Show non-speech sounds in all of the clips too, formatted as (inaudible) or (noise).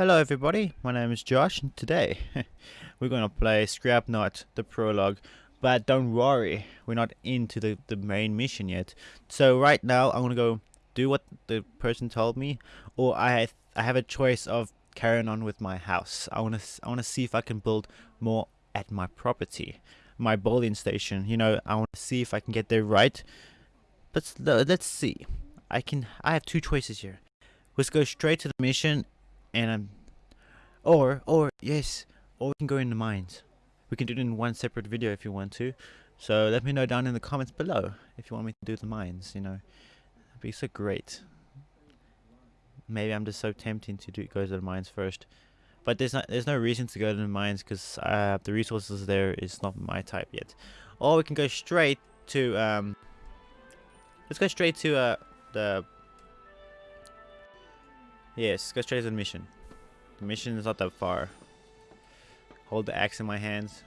Hello everybody, my name is Josh and today (laughs) we're going to play Scrapnaut, the prologue. But don't worry, we're not into the, the main mission yet. So right now I'm to go do what the person told me or I have, I have a choice of carrying on with my house. I want to I want to see if I can build more at my property, my bowling station. You know, I want to see if I can get there right. But let's see. I can I have two choices here. Let's go straight to the mission and I'm or or yes or we can go in the mines. We can do it in one separate video if you want to. So let me know down in the comments below if you want me to do the mines you know. That'd be so great. Maybe I'm just so tempting to do go to the mines first. But there's not there's no reason to go to the mines because uh, the resources there is not my type yet. Or we can go straight to um let's go straight to uh the Yes, go straight to the mission. The mission is not that far. Hold the axe in my hands.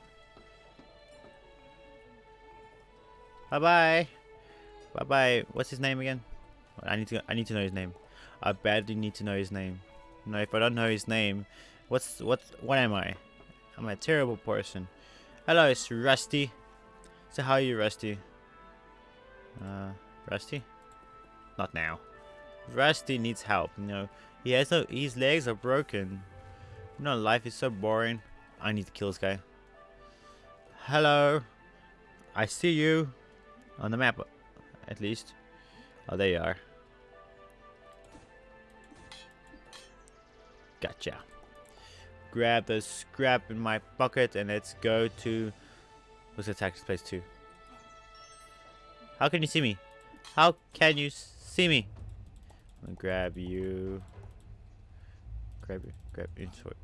Bye bye. Bye bye. What's his name again? I need to. I need to know his name. I badly need to know his name. No, if I don't know his name, what's what? What am I? I'm a terrible person. Hello, it's Rusty. So how are you, Rusty? Uh, Rusty? Not now. Rusty needs help. You know, has no. His legs are broken. You know, life is so boring. I need to kill this guy. Hello. I see you on the map, at least. Oh, there you are. Gotcha. Grab the scrap in my pocket and let's go to. Let's attack this place too. How can you see me? How can you see me? I'll grab you. Grab grab inventory.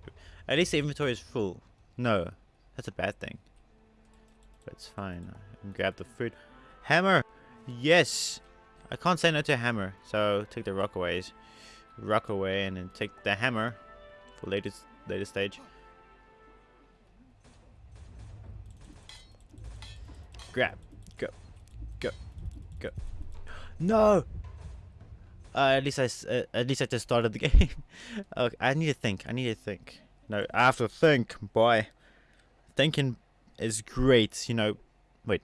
At least the inventory is full. No, that's a bad thing. But it's fine. grab the food. Hammer! Yes! I can't say no to hammer. So take the rock away. Rock away and then take the hammer for latest later stage. Grab. Go. Go. Go. No! Uh, at least I, uh, at least I just started the (laughs) game. okay, I need to think. I need to think. No, I have to think, boy. Thinking is great. You know, wait.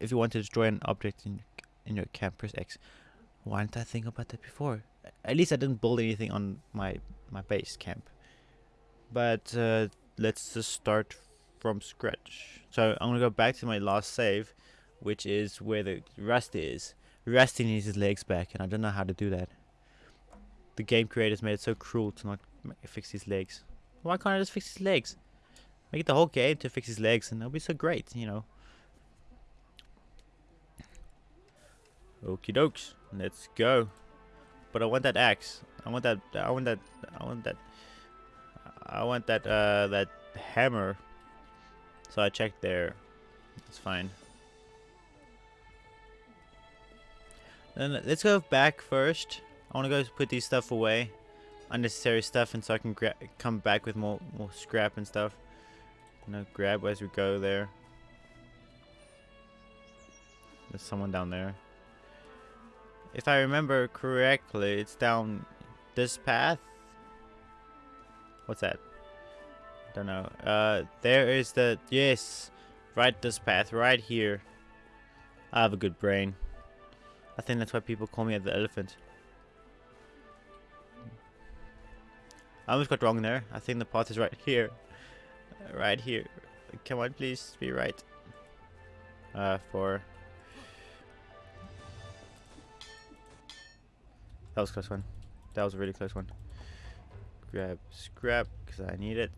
If you want to destroy an object in in your camp, press X. Why didn't I think about that before? At least I didn't build anything on my my base camp. But uh, let's just start from scratch. So I'm gonna go back to my last save, which is where the rust is. Rusty needs his legs back, and I don't know how to do that. The game creators made it so cruel to not fix his legs. Why can't I just fix his legs? Make it the whole game to fix his legs, and that'll be so great, you know. Okie dokes, let's go. But I want that axe. I want that. I want that. I want that. I want that. Uh, that hammer. So I checked there. It's fine. Then let's go back first. I want to go put these stuff away. Unnecessary stuff and so I can come back with more, more scrap and stuff. You know, grab as we go there. There's someone down there. If I remember correctly, it's down this path. What's that? I don't know. Uh, there is the yes, right this path right here. I have a good brain. I think that's why people call me the elephant. I almost got wrong there. I think the path is right here. Right here. Come on, please be right. Uh, for... That was close one. That was a really close one. Grab scrap, because I need it.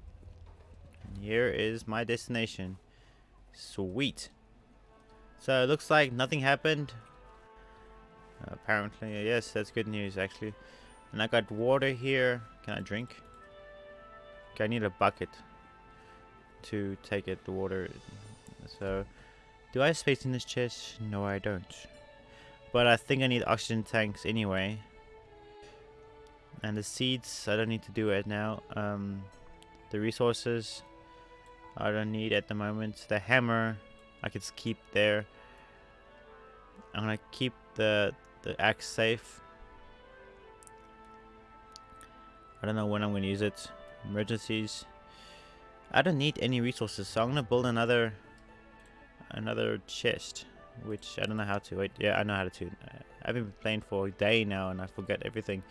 And here is my destination. Sweet. So it looks like nothing happened. Apparently, yes, that's good news actually. And I got water here. Can I drink? Okay, I need a bucket to take it, the water. So, do I have space in this chest? No, I don't. But I think I need oxygen tanks anyway. And the seeds, I don't need to do it now. Um, the resources, I don't need at the moment. The hammer, I can keep there. I'm gonna keep the the axe safe. I don't know when I'm going to use it. Emergencies. I don't need any resources, so I'm gonna build another another chest, which I don't know how to. Wait, yeah, I know how to. I've been playing for a day now, and I forget everything.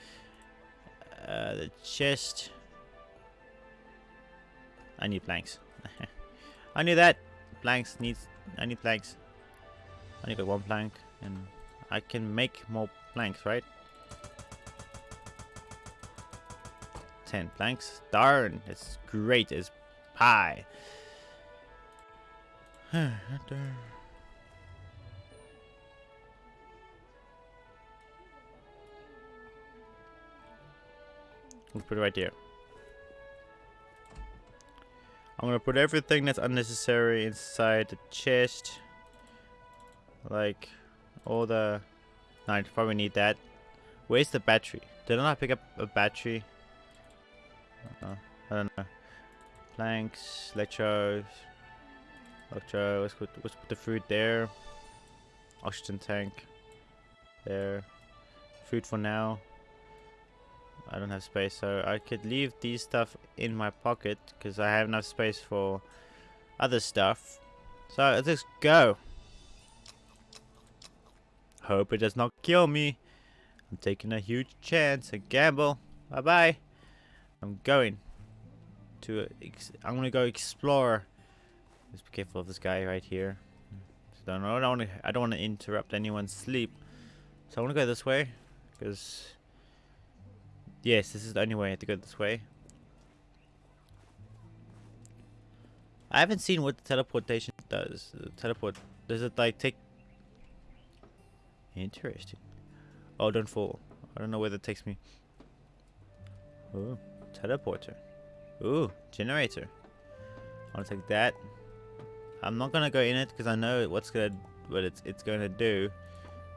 Uh, the chest. I need planks. (laughs) I need that. Planks needs. I need planks. I need one plank, and I can make more planks, right? 10 planks. Darn, it's great as pie. We'll put it right here. I'm gonna put everything that's unnecessary inside the chest. Like all the no, I probably need that. Where's the battery? Did I not pick up a battery? Uh, I don't know. Planks, electros, electro. Let's put let's put the food there. Oxygen tank. There. Food for now. I don't have space, so I could leave these stuff in my pocket because I have enough space for other stuff. So let's go. Hope it does not kill me. I'm taking a huge chance, a gamble. Bye bye. I'm going to. I'm gonna go explore. Just be careful of this guy right here. So I don't want to. I don't want to interrupt anyone's sleep. So I want to go this way because Yes, this is the only way I have to go this way. I haven't seen what the teleportation does. The teleport, does it like take... Interesting. Oh, don't fall. I don't know where that takes me. Oh, teleporter. Ooh, generator. I want to take that. I'm not gonna go in it because I know what's gonna what it's it's gonna do.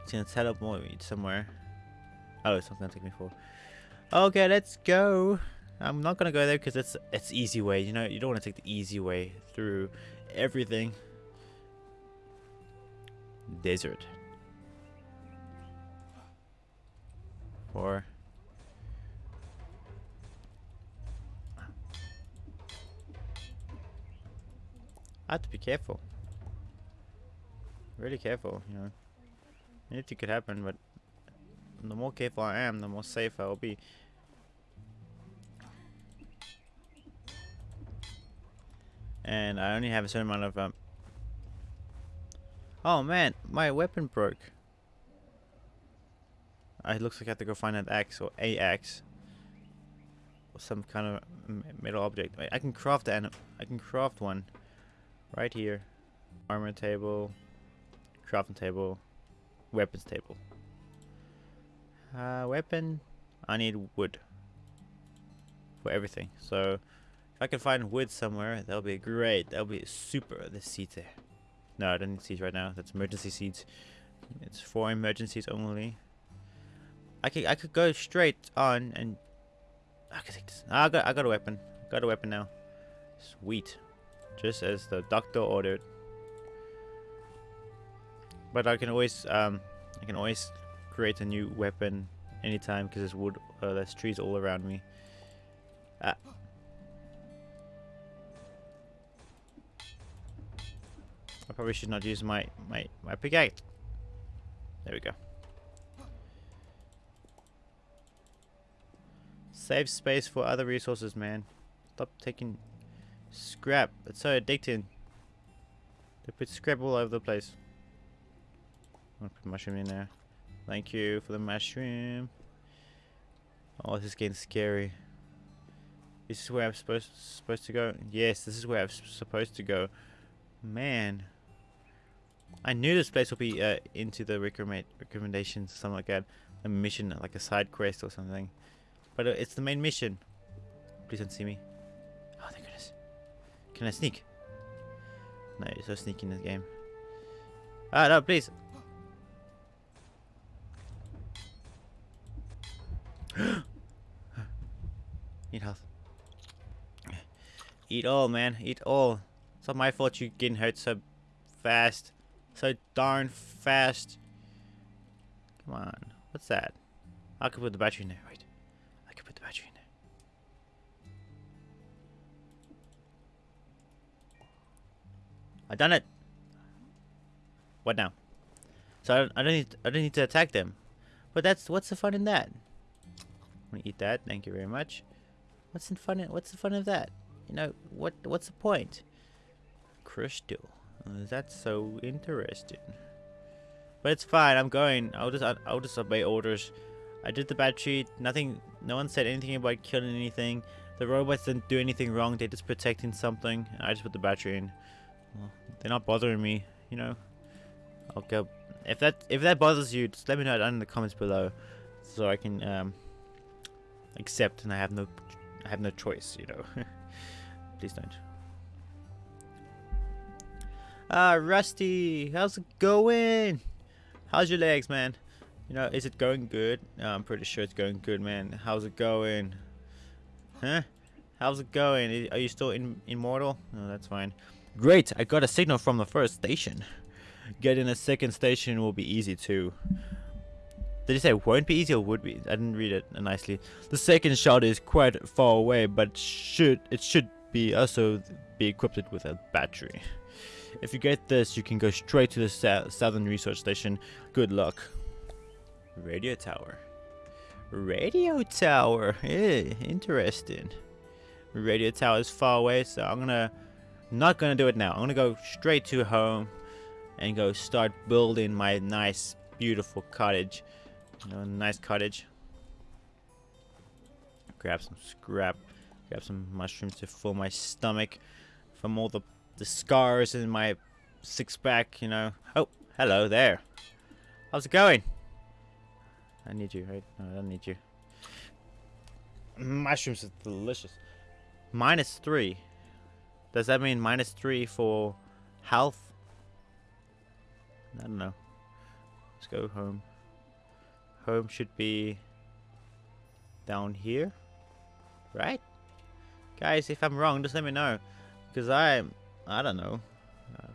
It's gonna teleport me somewhere. Oh, it's not gonna take me for. Okay, let's go. I'm not gonna go there because it's it's easy way. You know, you don't want to take the easy way through everything. Desert. Or. I have to be careful. Really careful, you know. Anything could happen, but the more careful I am, the more safe I will be. And I only have a certain amount of... Um... Oh man, my weapon broke. It looks like I have to go find an axe or axe. Or some kind of metal object. Wait, I can craft an I can craft one. Right here. Armor table. Crafting table. Weapons table. Uh, weapon. I need wood. For everything. So, if I can find wood somewhere, that'll be great. That'll be super. The seeds there. No, I don't need seeds right now. That's emergency seeds. It's for emergencies only. I could I could go straight on and I could take this. I got I got a weapon. Got a weapon now. Sweet. Just as the doctor ordered. But I can always um I can always create a new weapon anytime because there's wood, uh, there's trees all around me. Ah. I probably should not use my, my, my pickaxe. There we go. Save space for other resources, man. Stop taking scrap. It's so addicting. They put scrap all over the place. I'm gonna put mushroom in there. Thank you for the mushroom. Oh, this is getting scary. This is where I'm supposed supposed to go. Yes, this is where I'm supposed to go. Man, I knew this place would be uh, into the recommend recommendations, something like that. A mission, like a side quest or something. But it's the main mission. Please don't see me. Oh, thank goodness. Can I sneak? No, you're so sneaky in this game. Ah, no, please. (gasps) Eat health. Eat all, man. Eat all. It's not my fault you're getting hurt so fast. So darn fast. Come on. What's that? I could put the battery in there. Wait. I done it. What now? So I don't, I don't need I don't need to attack them. But that's what's the fun in that? I'm gonna eat that. Thank you very much. What's in fun? In, what's the fun of that? You know what? What's the point? Crystal. Uh, that's so interesting. But it's fine. I'm going. I'll just I'll just obey orders. I did the battery. Nothing. No one said anything about killing anything. The robots didn't do anything wrong. They're just protecting something. I just put the battery in. Well, they're not bothering me. You know. I'll go. If that if that bothers you, just let me know down in the comments below, so I can um, accept and I have no I have no choice. You know. (laughs) Please don't. Ah, Rusty, how's it going? How's your legs, man? You know, is it going good? I'm pretty sure it's going good, man. How's it going? Huh? How's it going? Are you still in immortal? No, that's fine. Great, I got a signal from the first station. Getting a second station will be easy too. Did you say won't be easy or would be? I didn't read it nicely. The second shot is quite far away, but should it should be also be equipped with a battery. If you get this, you can go straight to the southern research station. Good luck. Radio tower. Radio tower. Interesting. Radio tower is far away, so I'm gonna not gonna do it now. I'm gonna go straight to home and go start building my nice, beautiful cottage. You know, nice cottage. Grab some scrap. Grab some mushrooms to fill my stomach from all the the scars in my six pack, you know. Oh, hello there. How's it going? I need you, right? No, I don't need you. Mushrooms are delicious. Minus three. Does that mean minus three for health? I don't know. Let's go home. Home should be down here, right? Guys, if I'm wrong, just let me know. Because I'm I don't know. Uh,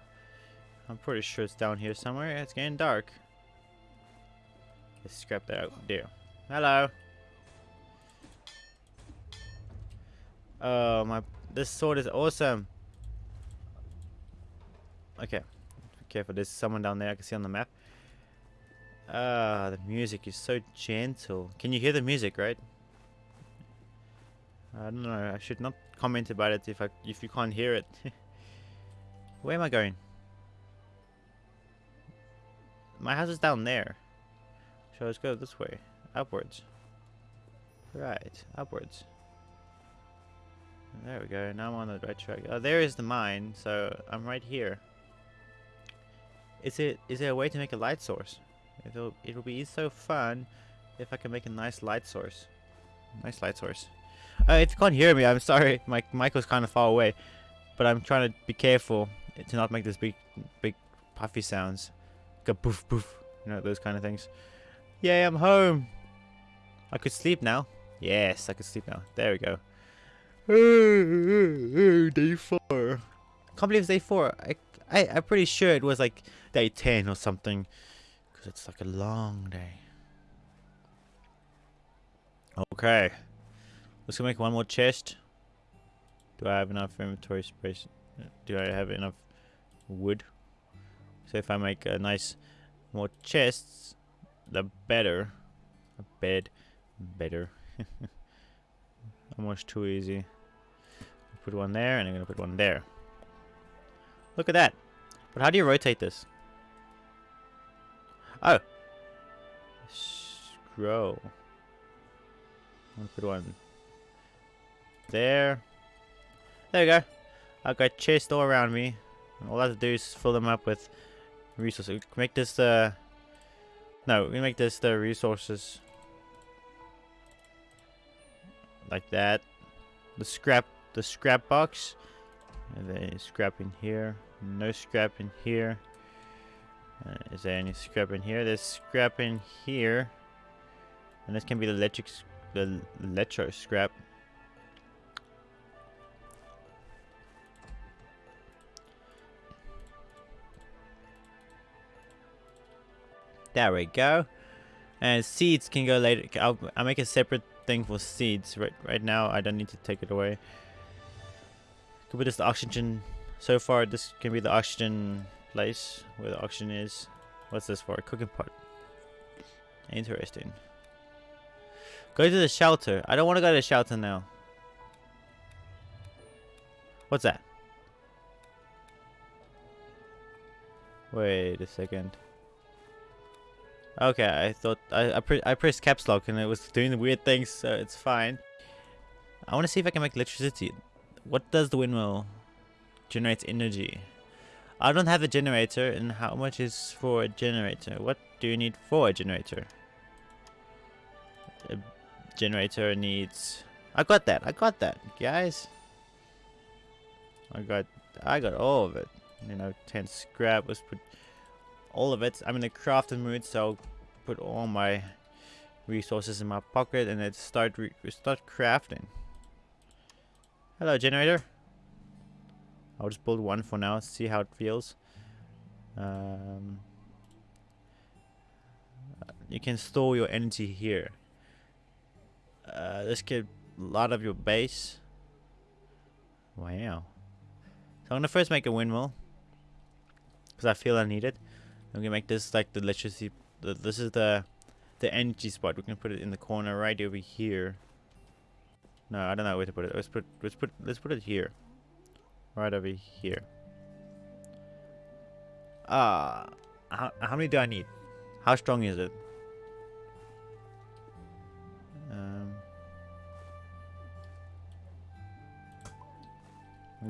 I'm pretty sure it's down here somewhere. It's getting dark. Let's scrap that out there. Hello. Oh my! This sword is awesome. Okay, be careful. There's someone down there I can see on the map. Ah, the music is so gentle. Can you hear the music, right? I don't know. I should not comment about it if I if you can't hear it. (laughs) Where am I going? My house is down there. So let's go this way. Upwards. Right, upwards. There we go, now I'm on the right track. Oh, there is the mine, so I'm right here. Is it is there a way to make a light source? It'll it'll be so fun if I can make a nice light source. Nice light source. Uh, if you can't hear me, I'm sorry. My mic was kind of far away, but I'm trying to be careful to not make this big, big puffy sounds. Go poof poof, you know those kind of things. Yay, I'm home. I could sleep now. Yes, I could sleep now. There we go. (laughs) Day four. Can't believe it's day four. I, I, I'm pretty sure it was like day ten or something, because it's like a long day. Okay, let's go make one more chest. Do I have enough inventory space? Do I have enough wood? So if I make a nice more chests, the better. A bed, better. (laughs) Almost too easy. Put one there, and I'm gonna put one there. Look at that. But how do you rotate this? Oh. Scroll. I'm gonna put one there. There we go. I've got chests all around me. All I have to do is fill them up with resources. Make this the... No, we make this the resources. Like that. The scrap, the scrap box. And then scrap in here. No scrap in here. Uh, is there any scrap in here? There's scrap in here. And this can be the electric, the electro scrap. There we go. And seeds can go later. I'll, I'll make a separate thing for seeds. Right, right now, I don't need to take it away. Could put this oxygen So far, this can be the oxygen place where the oxygen is. What's this for? Cooking pot. Interesting. Go to the shelter. I don't want to go to the shelter now. What's that? Wait a second. Okay, I thought I I, pre I pressed caps lock and it was doing the weird things, so it's fine. I want to see if I can make electricity. What does the windmill generate energy? I don't have a generator, and how much is for a generator? What do you need for a generator? A generator needs. I got that. I got that, guys. I got. I got all of it. You know, 10 scrap. Let's put all of it. I'm in the crafting mood, so I'll put all my resources in my pocket and then start start crafting. Hello, generator. I'll just build one for now, see how it feels. Um, you can store your energy here. Uh, this could lot of your base. Wow. So I'm gonna first make a windmill because I feel I need it. I'm gonna make this like the electricity. The, this is the the energy spot. We can put it in the corner right over here. No, I don't know where to put it. Let's put let's put let's put it here. Right over here. Ah, uh, how, how many do I need? How strong is it? Um,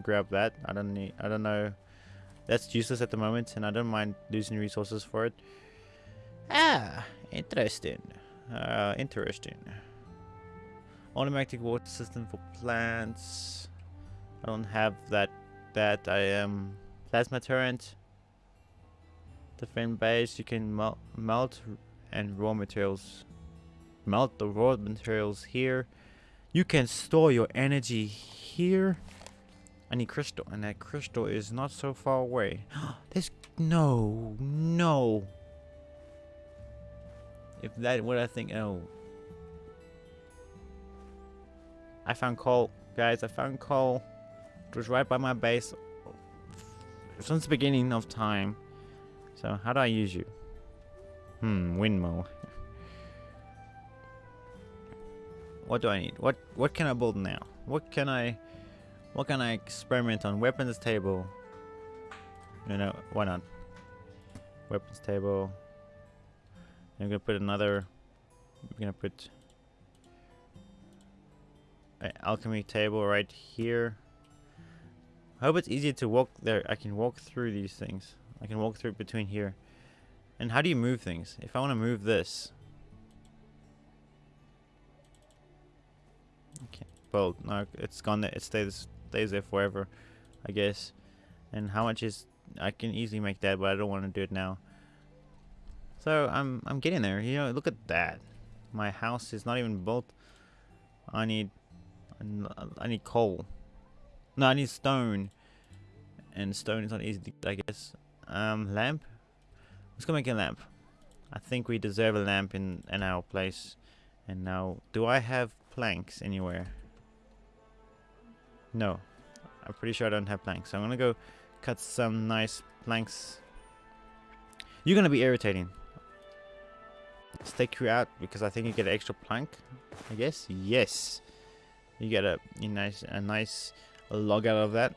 grab that. I don't need. I don't know. That's useless at the moment, and I don't mind losing resources for it. Ah, interesting. Uh, interesting. Automatic water system for plants. I don't have that. That I am plasma turret. Defend base. You can melt, melt and raw materials. Melt the raw materials here. You can store your energy here. I need crystal, and that crystal is not so far away. (gasps) There's no, no. If that what I think, oh. I found coal, guys. I found coal. It was right by my base since the beginning of time. So how do I use you? Hmm, windmill. (laughs) what do I need? What what can I build now? What can I what can I experiment on? Weapons table. You know, why not? Weapons table. I'm gonna put another. I'm gonna put alchemy table right here. I hope it's easier to walk there. I can walk through these things. I can walk through between here. And how do you move things? If I want to move this. Okay. Well, no, it's gone there. It stays stays there forever, I guess. And how much is... I can easily make that, but I don't want to do it now. So, I'm, I'm getting there. You know, look at that. My house is not even built. I need... I need coal. No, I need stone. And stone is not easy to get, I guess. Um, lamp? Let's go make a lamp. I think we deserve a lamp in, in our place. And now, do I have planks anywhere? No. I'm pretty sure I don't have planks. So I'm gonna go cut some nice planks. You're gonna be irritating. Let's take you out because I think you get an extra plank. I guess. Yes. You get a, a nice a nice log out of that.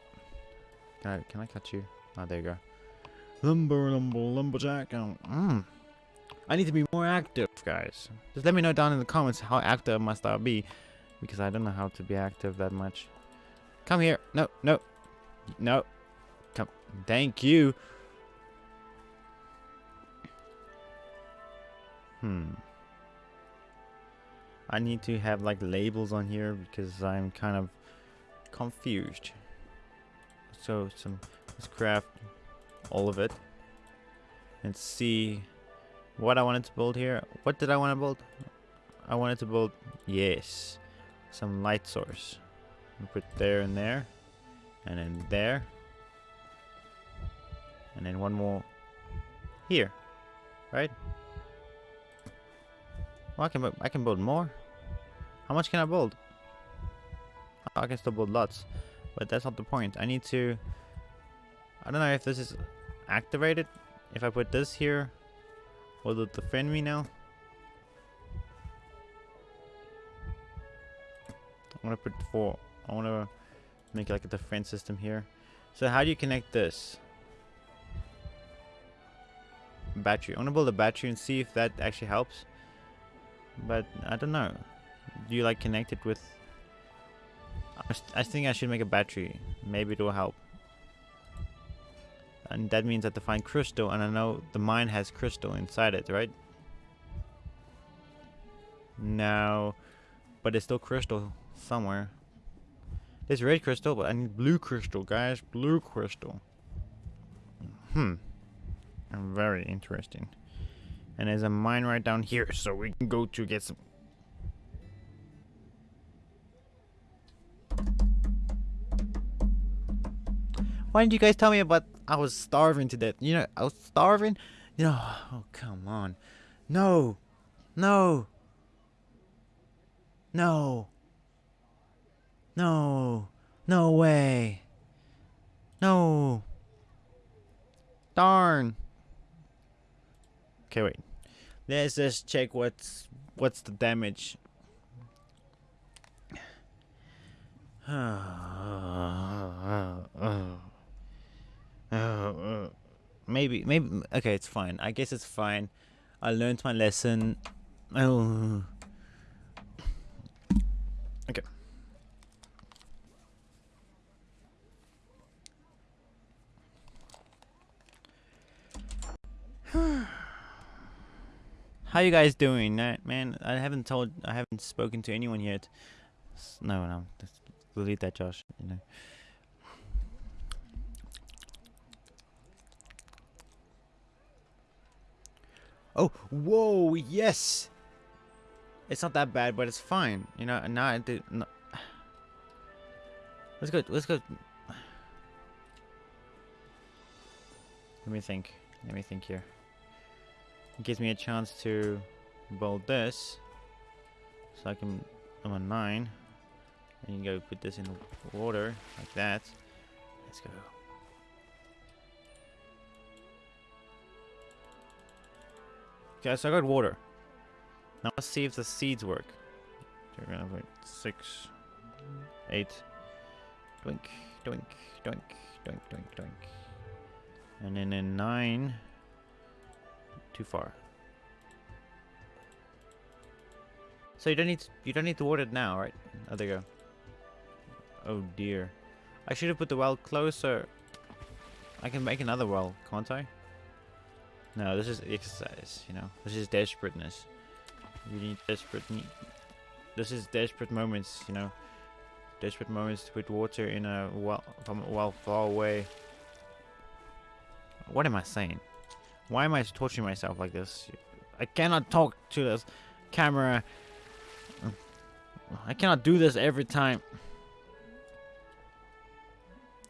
Can I can I cut you? Oh there you go. Lumber lumber lumberjack. Oh, mm. I need to be more active, guys. Just let me know down in the comments how active must I be. Because I don't know how to be active that much. Come here. No, no. No. Come. Thank you. Hmm. I need to have like labels on here because I'm kind of confused. So some let's craft all of it and see what I wanted to build here. What did I want to build? I wanted to build yes, some light source. Put there and there. And then there. And then one more here. Right? Well, I can, I can build more. How much can I build? Oh, I can still build lots. But that's not the point. I need to I don't know if this is activated. If I put this here, will it defend me now? I want to put four. I want to make like a defense system here. So how do you connect this? Battery. I want to build a battery and see if that actually helps. But I don't know. Do you like connect it with... I, I think I should make a battery. Maybe it will help. And that means I have to find crystal and I know the mine has crystal inside it, right? No. But it's still crystal somewhere. There's red crystal, but I need blue crystal, guys. Blue crystal. Hmm. Very interesting. And there's a mine right down here, so we can go to get some... Why didn't you guys tell me about... I was starving to death. You know, I was starving. You know, oh, come on. No. No. No. No. No way. No. Darn. Okay, wait. Let's just check what's what's the damage. (sighs) maybe, maybe. Okay, it's fine. I guess it's fine. I learned my lesson. Oh. (sighs) Okay. How you guys doing, man? I haven't told, I haven't spoken to anyone yet. No, no, delete that, Josh. You know. Oh, whoa, yes. It's not that bad, but it's fine. You know, now I do. No. Let's go. Let's go. Let me think. Let me think here. It gives me a chance to build this. So I can, I'm a 9. And you go put this in water, like that. Let's go. Okay, so I got water. Now let's see if the seeds work. We're gonna wait six, eight, doink, doink, doink, doink, doink, doink. And then in nine, too far. So you don't need you don't need to water it now, right? Oh, there you go. Oh dear. I should have put the well closer. I can make another well, can't I? No, this is exercise, you know. This is desperateness. You need desperate need. This is desperate moments, you know. Desperate moments to put water in a well from a well far away. What am I saying? Why am I torturing myself like this? I cannot talk to this camera. I cannot do this every time.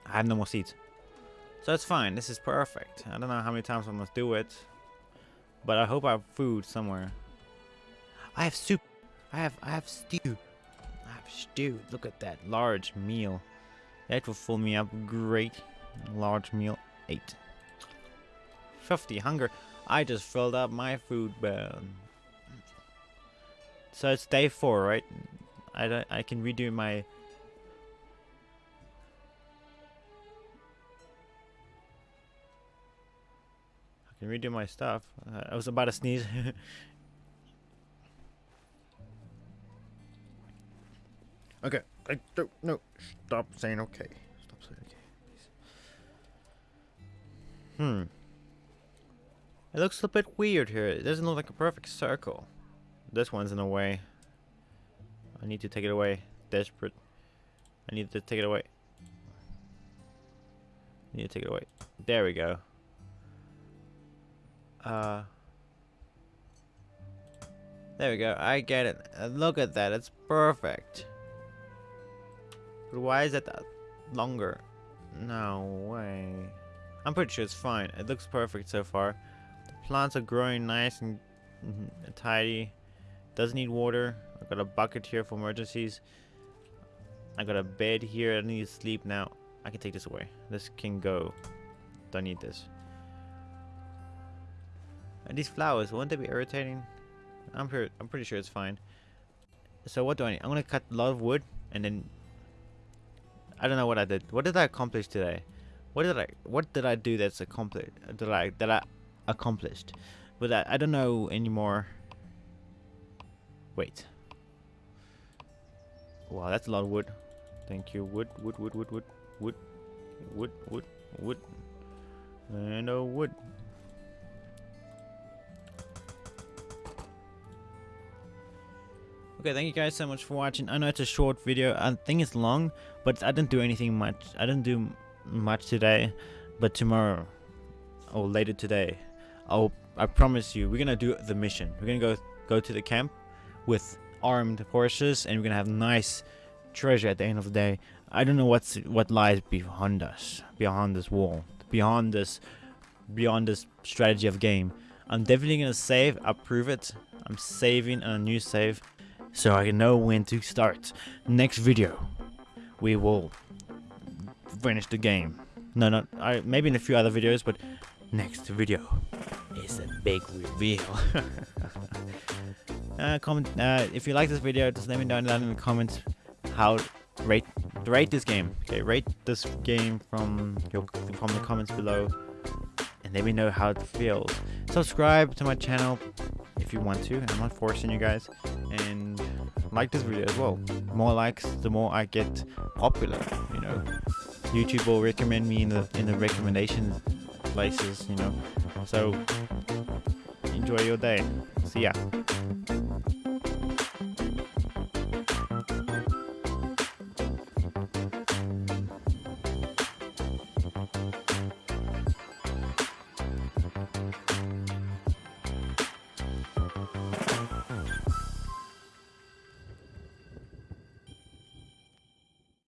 I have no more seeds. So that's fine. This is perfect. I don't know how many times I must do it. But I hope I have food somewhere. I have soup. I have I have stew. I have stew. Look at that large meal. That will fill me up great. Large meal. Eight. 50 hunger. I just filled up my food bag. So it's day four, right? I, don't, I can redo my... I can redo my stuff. Uh, I was about to sneeze. (laughs) okay. I don't... No. Stop saying okay. Stop saying okay. Please. Hmm. It looks a bit weird here. It doesn't look like a perfect circle. This one's in a way. I need to take it away. Desperate. I need to take it away. I need to take it away. There we go. Uh. There we go. I get it. Uh, look at that. It's perfect. But why is it longer? No way. I'm pretty sure it's fine. It looks perfect so far. Plants are growing nice and mm, tidy. Doesn't need water. I've got a bucket here for emergencies. I got a bed here. I need to sleep now. I can take this away. This can go. don't need this. And these flowers, won't they be irritating? I'm pretty, I'm pretty sure it's fine. So what do I need? I'm gonna cut a lot of wood and then I don't know what I did. What did I accomplish today? What did I what did I do that's accomplished that I that I accomplished? But I, I don't know anymore. Wait. Wow, that's a lot of wood. Thank you. Wood, wood, wood, wood, wood, wood, wood, wood, wood, and a wood. Okay, thank you guys so much for watching. I know it's a short video. I think it's long, but I didn't do anything much. I didn't do much today, but tomorrow or later today, I'll I promise you, we're gonna do the mission. We're gonna go go to the camp with armed horses, and we're gonna have nice treasure at the end of the day. I don't know what's what lies behind us, behind this wall, beyond this, beyond this strategy of game. I'm definitely gonna save. I prove it. I'm saving a new save, so I know when to start. Next video, we will finish the game. No, not I. Maybe in a few other videos, but next video is a big reveal. (laughs) uh, comment uh, if you like this video. Just let me know down in the comments how rate rate this game. Okay, rate this game from your from the comments below, and let me know how it feels. Subscribe to my channel if you want to. I'm not forcing you guys, and like this video as well. More likes, the more I get popular. You know, YouTube will recommend me in the in the recommendation places. You know, so enjoy your day. See ya.